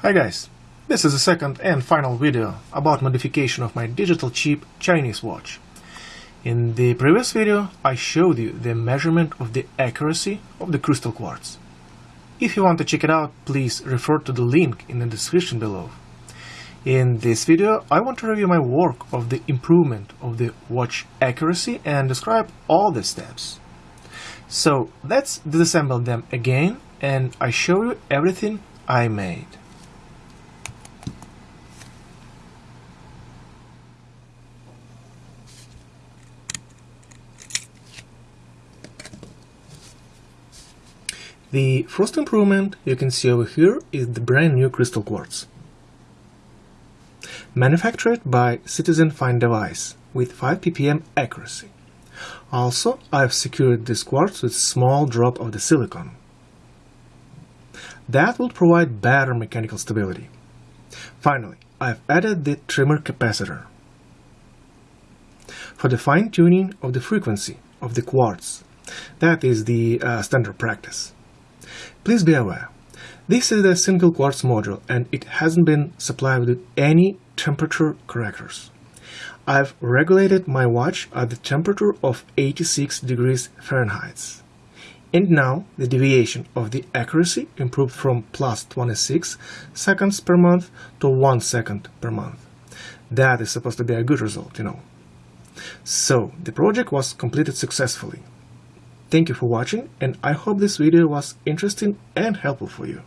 Hi guys, this is the second and final video about modification of my digital cheap Chinese watch. In the previous video I showed you the measurement of the accuracy of the crystal quartz. If you want to check it out, please refer to the link in the description below. In this video I want to review my work of the improvement of the watch accuracy and describe all the steps. So let's disassemble them again and I show you everything I made. The first improvement you can see over here is the brand new crystal quartz. Manufactured by Citizen Fine Device with 5 ppm accuracy. Also, I've secured this quartz with small drop of the silicon. That will provide better mechanical stability. Finally, I've added the trimmer capacitor. For the fine-tuning of the frequency of the quartz, that is the uh, standard practice. Please be aware, this is a single quartz module and it hasn't been supplied with any temperature correctors. I've regulated my watch at the temperature of 86 degrees Fahrenheit. And now the deviation of the accuracy improved from plus 26 seconds per month to 1 second per month. That is supposed to be a good result, you know. So, the project was completed successfully. Thank you for watching and I hope this video was interesting and helpful for you.